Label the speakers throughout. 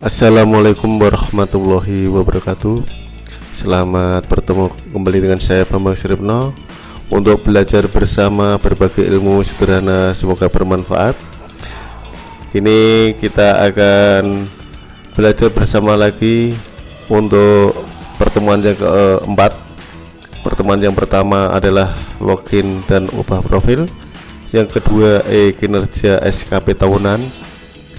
Speaker 1: Assalamualaikum warahmatullahi wabarakatuh. Selamat bertemu kembali dengan saya Bambang Siripno. Untuk belajar bersama berbagai ilmu sederhana semoga bermanfaat. Ini kita akan belajar bersama lagi Untuk pertemuan yang keempat. Pertemuan yang pertama adalah login dan ubah profil. Yang kedua E kinerja SKP tahunan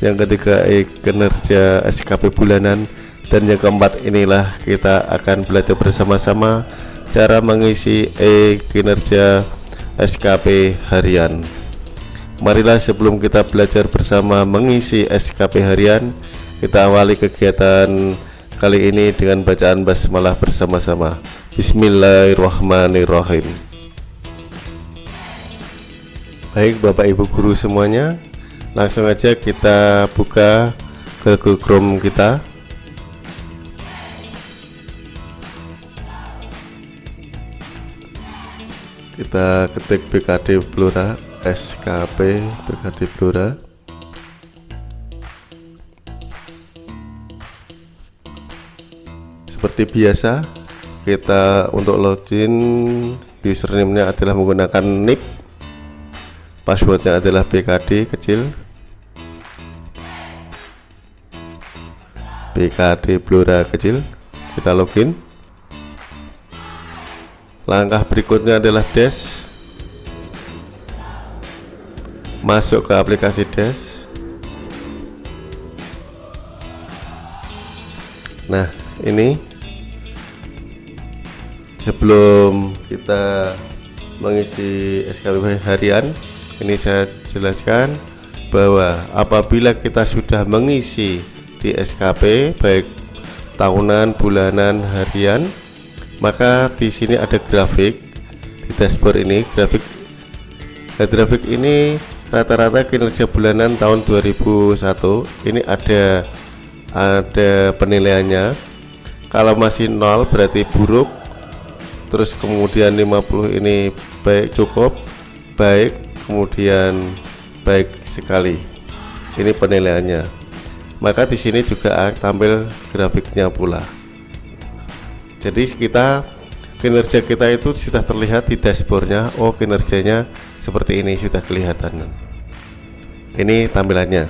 Speaker 1: yang ketiga e kinerja SKP bulanan. Dan yang keempat inilah kita akan belajar bersama-sama cara mengisi e kinerja SKP harian. Marilah sebelum kita belajar bersama mengisi SKP harian kita awali kegiatan kali ini dengan bacaan basmalah bersama-sama. Bismillahirrahmanirrahim. Baik Bapak Ibu Guru semuanya langsung aja kita buka ke Google Chrome kita. Kita ketik BKD Blora SKP BKD Blora. Seperti biasa kita untuk login username-nya adalah menggunakan nick passwordnya adalah BKD kecil BKD Blora kecil. Kita login. Langkah berikutnya adalah dash. Masuk ke aplikasi dash. Nah ini sebelum kita mengisi SKP harian ini saya jelaskan bahwa apabila kita sudah mengisi di SKP baik tahunan, bulanan, harian, maka di sini ada grafik di dashboard ini. Grafik nah, grafik ini rata-rata kinerja bulanan tahun 2001 ini ada ada penilaiannya. Kalau masih nol berarti buruk. Terus kemudian 50 ini baik cukup. Baik kemudian baik sekali. Ini penilaiannya maka di sini juga tampil grafiknya pula. Jadi kita kinerja kita itu sudah terlihat di dashboardnya. Oh kinerjanya seperti ini sudah kelihatan. Ini tampilannya.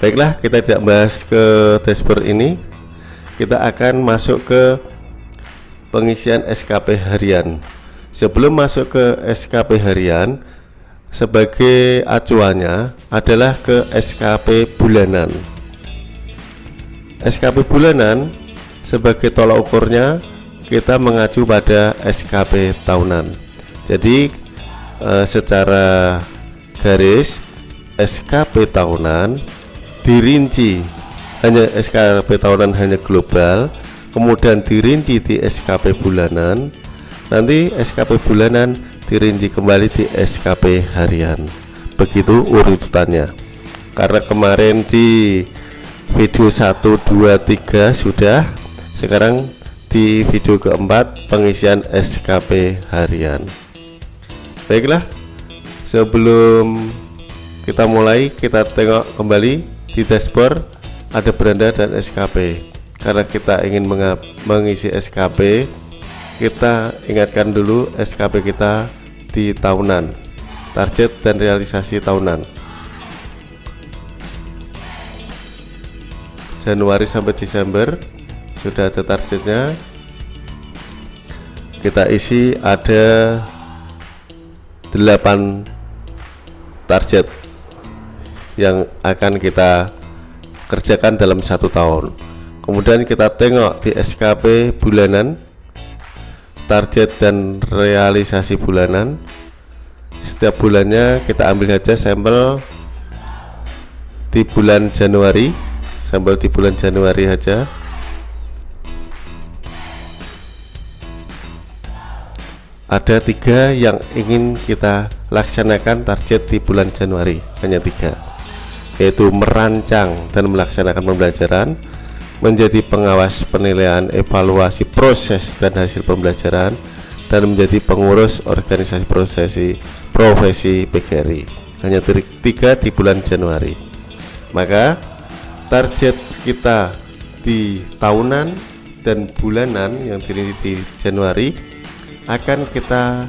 Speaker 1: Baiklah kita tidak bahas ke dashboard ini. Kita akan masuk ke pengisian SKP harian. Sebelum masuk ke SKP harian sebagai acuannya adalah ke SKP bulanan. SKP bulanan sebagai tolak ukurnya kita mengacu pada SKP tahunan. Jadi eh, secara garis SKP tahunan dirinci hanya SKP tahunan hanya global kemudian dirinci di SKP bulanan. Nanti SKP bulanan dirinci kembali di SKP harian. Begitu urutannya. Karena kemarin di video 1 2 3 sudah sekarang di video keempat pengisian SKP harian. Baiklah sebelum kita mulai kita tengok kembali di dashboard ada beranda dan SKP karena kita ingin mengisi SKP kita ingatkan dulu SKP kita di tahunan. Target dan realisasi tahunan. Januari sampai Desember sudah ada targetnya. Kita isi ada 8 target yang akan kita kerjakan dalam satu tahun. Kemudian kita tengok di SKP bulanan target dan realisasi bulanan. Setiap bulannya kita ambil saja sampel di bulan Januari sampel di bulan Januari saja. Ada tiga yang ingin kita laksanakan target di bulan Januari hanya tiga yaitu merancang dan melaksanakan pembelajaran menjadi pengawas penilaian evaluasi proses dan hasil pembelajaran dan menjadi pengurus organisasi prosesi profesi PGRI hanya tiga di bulan Januari. Maka target kita di tahunan dan bulanan yang di, di Januari akan kita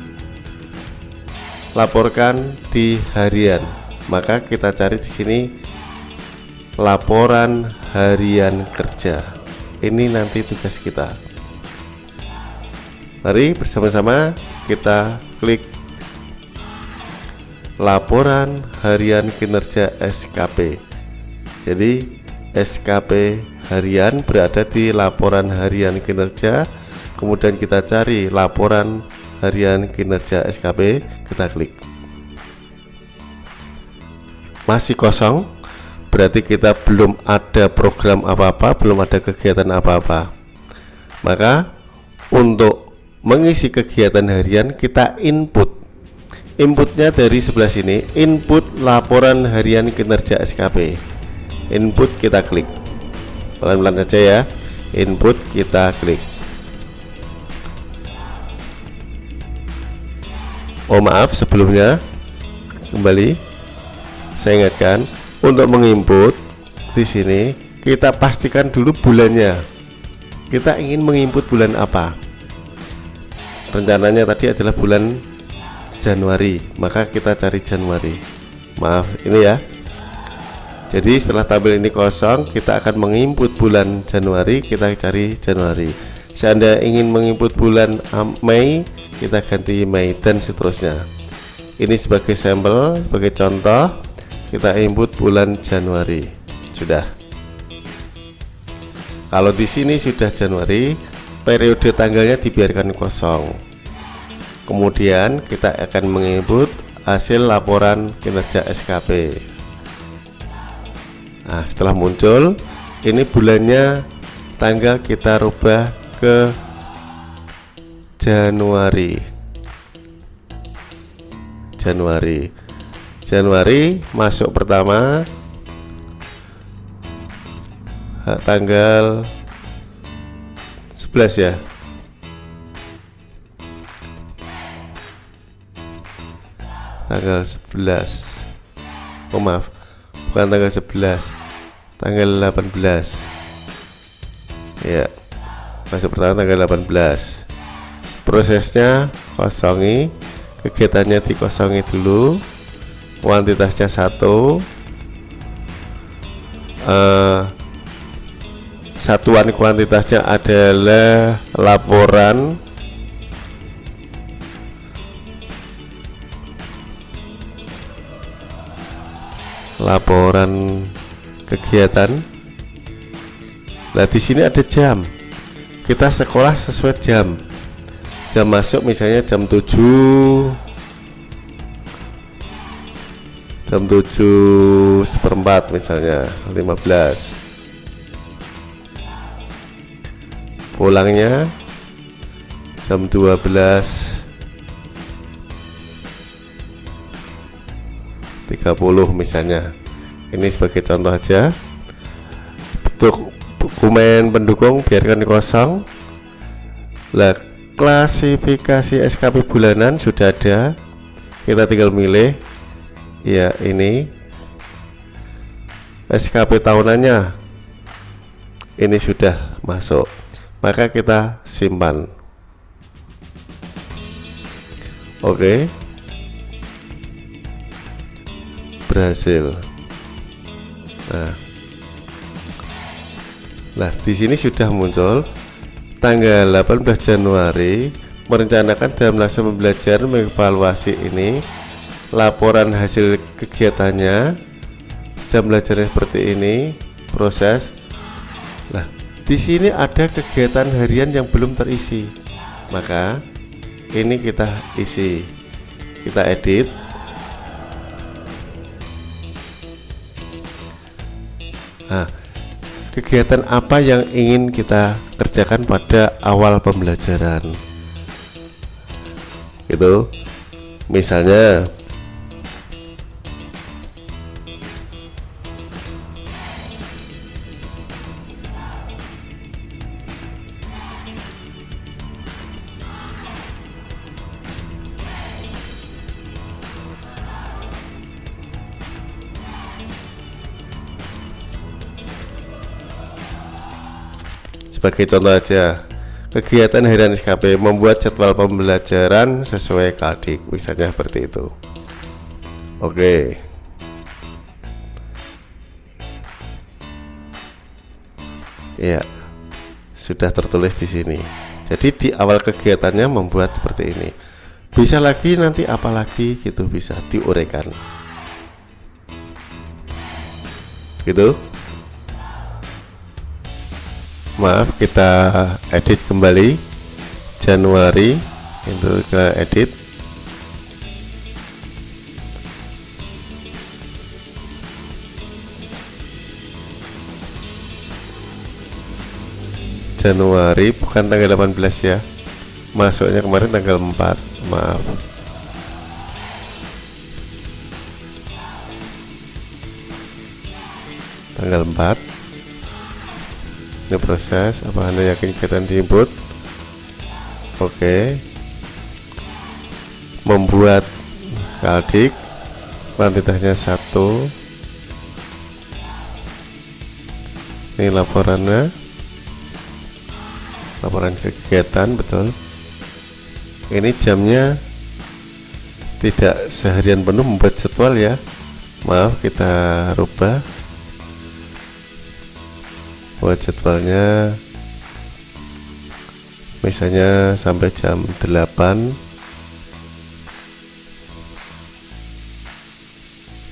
Speaker 1: laporkan di harian. Maka kita cari di sini laporan harian kerja. Ini nanti tugas kita. Mari bersama-sama kita klik laporan harian kinerja SKP jadi SKP harian berada di laporan harian kinerja. Kemudian kita cari laporan harian kinerja SKP kita klik. Masih kosong berarti kita belum ada program apa-apa belum ada kegiatan apa-apa. Maka untuk mengisi kegiatan harian kita input. Inputnya dari sebelah sini input laporan harian kinerja SKP input kita klik. Pelan-pelan saja ya input kita klik. Oh maaf sebelumnya kembali saya ingatkan untuk menginput di sini kita pastikan dulu bulannya. Kita ingin menginput bulan apa? Rencananya tadi adalah bulan Januari maka kita cari Januari. Maaf ini ya. Jadi setelah tabel ini kosong kita akan menginput bulan Januari kita cari Januari. Seandainya ingin menginput bulan Mei kita ganti Mei dan seterusnya. Ini sebagai sampel sebagai contoh kita input bulan Januari. Sudah. Kalau di sini sudah Januari periode tanggalnya dibiarkan kosong. Kemudian kita akan menginput hasil laporan kinerja SKP Nah setelah muncul ini bulannya tanggal kita rubah ke Januari. Januari Januari masuk pertama. Tanggal 11 ya? Tanggal 11 oh maaf. Bukan tanggal 11 tanggal 18 ya. Fase pertama tanggal 18 prosesnya kosongi. Kegiatannya dikosongi dulu kuantitasnya satu uh, satuan kuantitasnya adalah laporan laporan kegiatan. Nah di sini ada jam. Kita sekolah sesuai jam. Jam masuk misalnya jam 7 jam 7 seperempat misalnya 15 pulangnya jam 12 30 misalnya. Ini sebagai contoh aja. Untuk dokumen pendukung biarkan kosong. Lah klasifikasi SKP bulanan sudah ada. Kita tinggal milih ya ini SKP tahunannya. Ini sudah masuk. Maka kita simpan. Oke. Berhasil. Nah. Nah di sini sudah muncul tanggal 18 Januari merencanakan dalam masa pembelajaran mengevaluasi ini laporan hasil kegiatannya jam belajarnya seperti ini proses. Nah di sini ada kegiatan harian yang belum terisi. Maka ini kita isi. Kita edit. Nah, kegiatan apa yang ingin kita kerjakan pada awal pembelajaran? Itu misalnya sebagai contoh aja. Kegiatan harian SKP membuat jadwal pembelajaran sesuai kaldik misalnya seperti itu. Oke. Ya sudah tertulis di sini. Jadi di awal kegiatannya membuat seperti ini. Bisa lagi nanti apalagi gitu bisa diuraikan gitu maaf kita edit kembali. Januari itu ke edit. Januari bukan tanggal 18 ya. Masuknya kemarin tanggal 4 maaf. Tanggal 4 ini proses apa anda yakin kegiatan di input oke. Membuat kaldik kuantitasnya satu. Ini laporannya. Laporan kegiatan betul. Ini jamnya tidak seharian penuh membuat jadwal ya. Maaf kita rubah buat jadwalnya misalnya sampai jam 8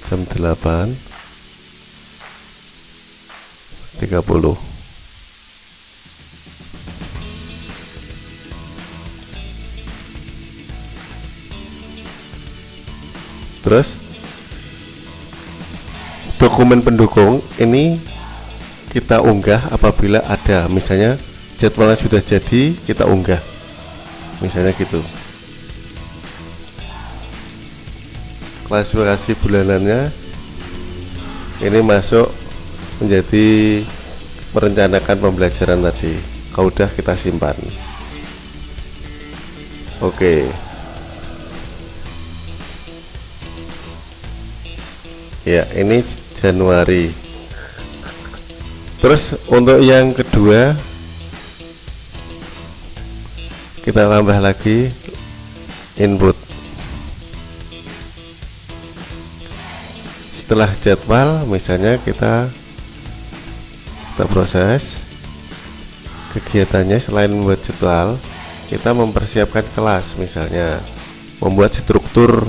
Speaker 1: jam 8 30 terus dokumen pendukung ini kita unggah apabila ada. Misalnya jadwalnya sudah jadi kita unggah. Misalnya gitu. Klasifikasi bulanannya ini masuk menjadi merencanakan pembelajaran tadi. Kalau udah kita simpan. Oke. Ya ini Januari terus untuk yang kedua kita tambah lagi input. Setelah jadwal misalnya kita kita proses kegiatannya selain membuat jadwal kita mempersiapkan kelas misalnya membuat struktur.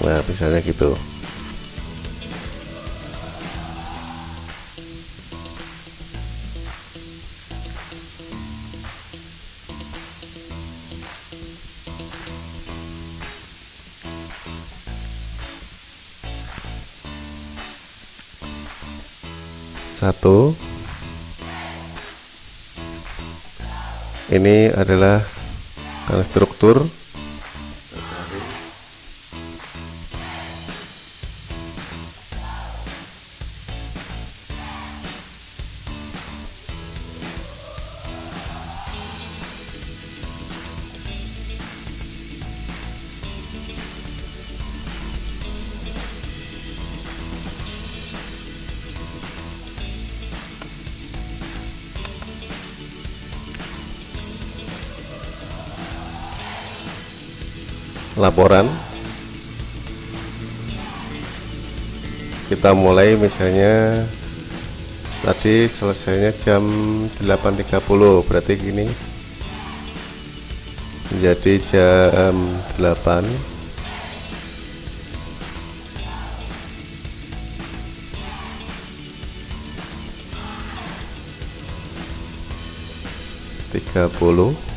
Speaker 1: Nah misalnya gitu satu. Ini adalah struktur laporan. Kita mulai misalnya tadi selesainya jam 8.30 berarti gini. Menjadi jam 8 30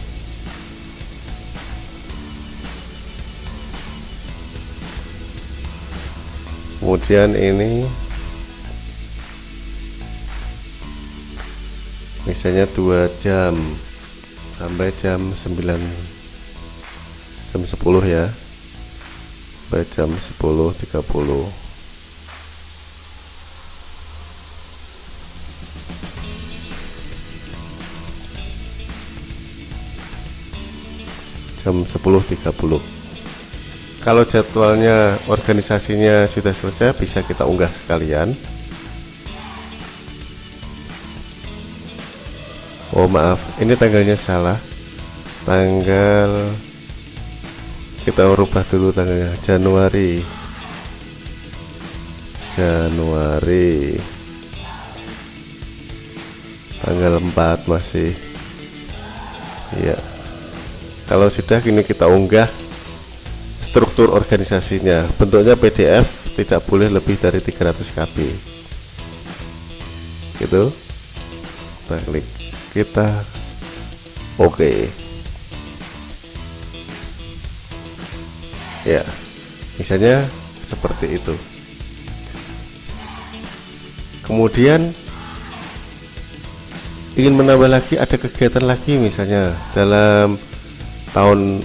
Speaker 1: kemudian ini. Misalnya dua jam. Sampai jam 9 jam 10 ya. Sampai jam 10.30 jam 10.30 kalau jadwalnya organisasinya sudah selesai bisa kita unggah sekalian. Oh maaf. Ini tanggalnya salah. Tanggal kita rubah dulu tanggalnya. Januari. Januari. Tanggal 4 masih. Ya kalau sudah kini kita unggah struktur organisasinya. Bentuknya PDF tidak boleh lebih dari 300 KB gitu. Kita klik. Kita oke. Okay. ya misalnya seperti itu. Kemudian ingin menambah lagi ada kegiatan lagi misalnya dalam tahun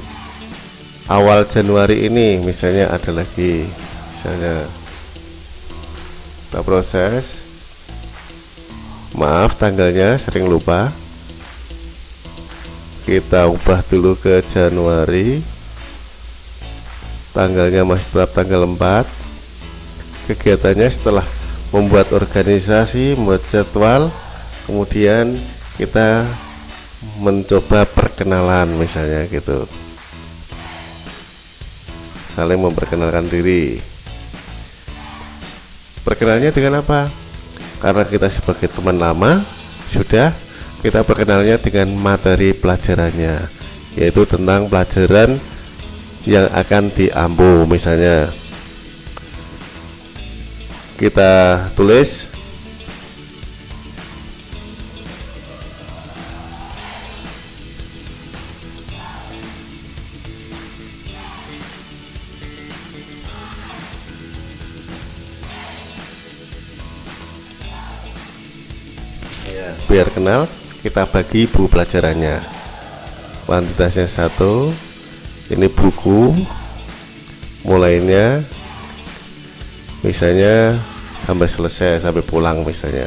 Speaker 1: awal Januari ini misalnya ada lagi misalnya kita proses. Maaf tanggalnya sering lupa. Kita ubah dulu ke Januari. Tanggalnya masih tetap tanggal 4 kegiatannya setelah membuat organisasi membuat jadwal kemudian kita mencoba perkenalan misalnya gitu saling memperkenalkan diri. Perkenalnya dengan apa? Karena kita sebagai teman lama sudah kita perkenalnya dengan materi pelajarannya yaitu tentang pelajaran yang akan diampu. Misalnya kita tulis biar kenal kita bagi buku pelajarannya. Kuantitasnya satu ini buku mulainya misalnya sampai selesai sampai pulang misalnya.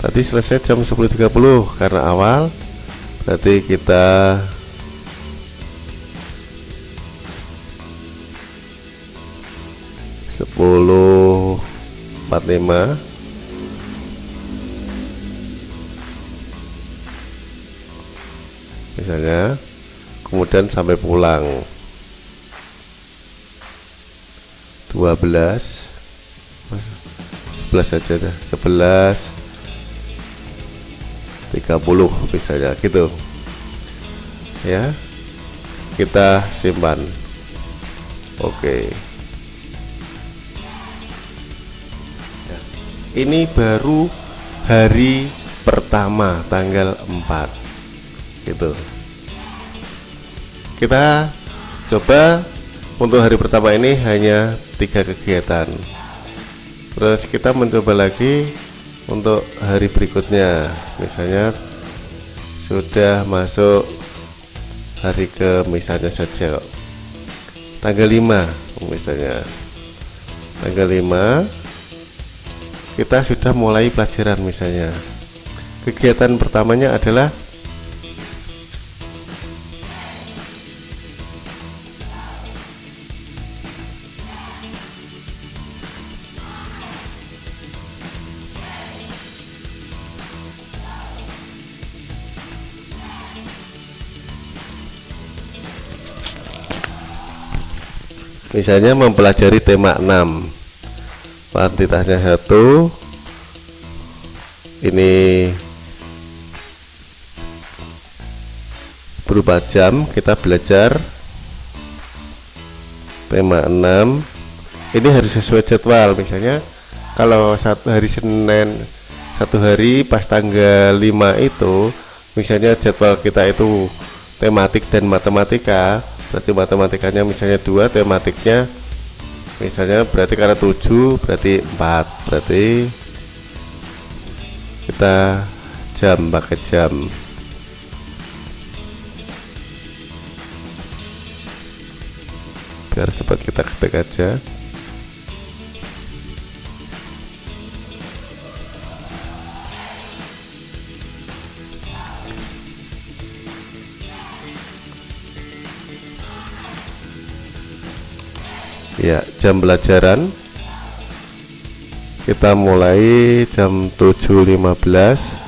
Speaker 1: Tadi selesai jam 10.30 karena awal berarti kita sepuluh empat lima misalnya. Kemudian sampai pulang. 12 11 saja dah. 11 30 misalnya gitu. Ya. Kita simpan. Oke. Ya. ini baru hari pertama tanggal 4 gitu kita coba untuk hari pertama ini hanya tiga kegiatan. Terus kita mencoba lagi untuk hari berikutnya. Misalnya sudah masuk hari ke misalnya saja tanggal 5 misalnya. Tanggal 5 kita sudah mulai pelajaran misalnya. Kegiatan pertamanya adalah misalnya mempelajari tema 6 kuantitasnya satu. Ini berupa jam kita belajar tema 6 ini harus sesuai jadwal misalnya kalau satu hari Senin satu hari pas tanggal 5 itu misalnya jadwal kita itu tematik dan matematika berarti matematikanya misalnya dua tematiknya misalnya berarti karena 7 berarti 4 berarti kita jam pakai jam. Biar cepat kita ketik aja ya jam pelajaran. Kita mulai jam 7.15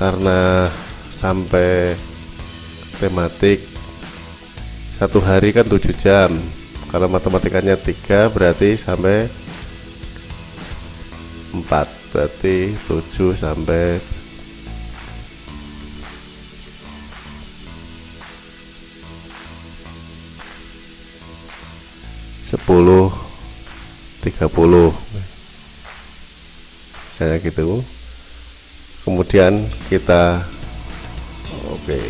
Speaker 1: karena sampai tematik satu hari kan tujuh jam. Kalau matematikanya tiga berarti sampai empat. Berarti tujuh sampai 30 misalnya gitu. Kemudian kita oke okay,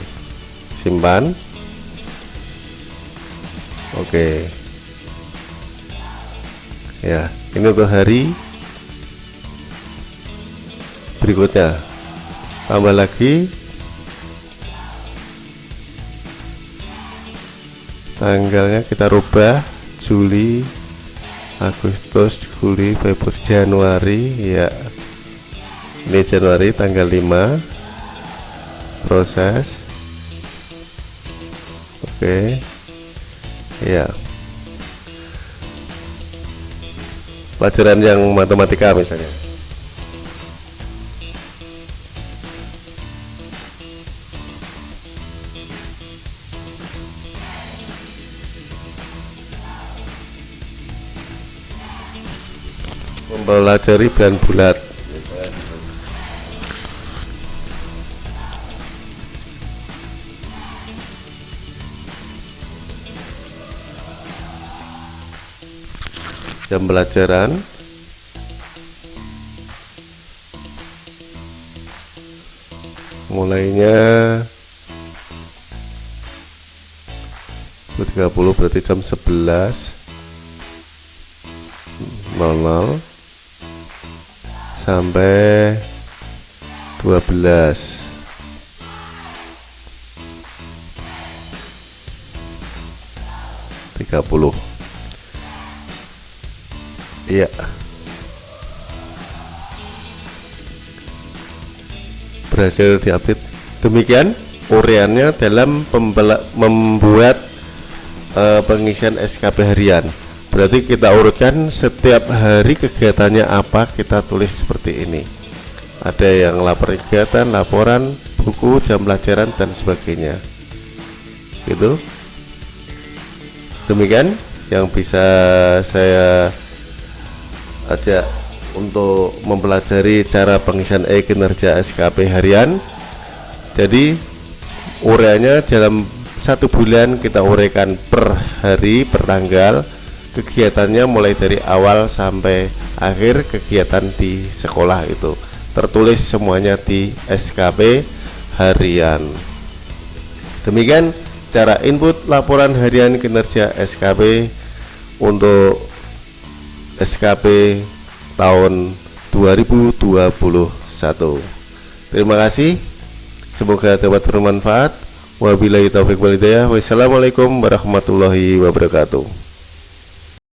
Speaker 1: simpan. Oke. Okay. ya ini untuk hari berikutnya. Tambah lagi. Tanggalnya kita rubah Juli Agustus Juli Februari Januari ya. Ini Januari tanggal 5 proses. Oke. Ya. Pelajaran yang matematika misalnya mempelajari bulan bulat. Jam pelajaran. Mulainya 30 berarti jam 11 00 sampai 12 30 iya. Berhasil diupdate. Demikian ureannya dalam membuat uh, pengisian SKP harian berarti kita urutkan setiap hari kegiatannya apa kita tulis seperti ini. Ada yang lapor kegiatan laporan buku jam pelajaran dan sebagainya. Gitu. Demikian yang bisa saya ajak untuk mempelajari cara pengisian e-kinerja SKP harian. Jadi ureanya dalam satu bulan kita uraikan per hari per tanggal kegiatannya mulai dari awal sampai akhir kegiatan di sekolah itu. Tertulis semuanya di SKP harian. Demikian cara input laporan harian kinerja SKP untuk SKP tahun 2021 terima kasih. Semoga dapat bermanfaat. Wabillahi taufiq walhidayah wassalamualaikum warahmatullahi wabarakatuh